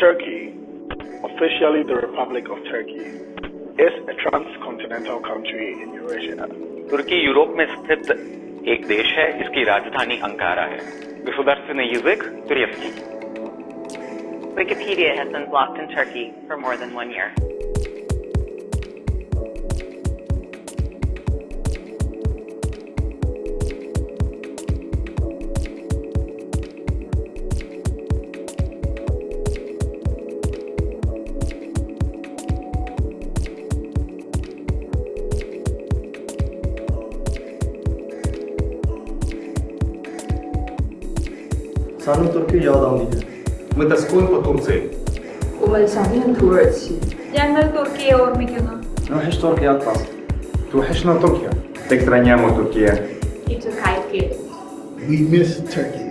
Turkey, officially the Republic of Turkey, is a transcontinental country in Eurasia. तुर्की Europe में स्थित एक देश है इसकी राजधानी अंकारा है государственный язык турецкий Wikipedia has been blocked in Turkey for more than one year. Sahnın Türk'ü yağdan diyeceğim. متسكن بتونسي ومن ساهين تورسي يعني تركيا ورميكنا نوحش تركيا الطاس توحشنا تركيا تكترانيامو تركيا We miss Turkey.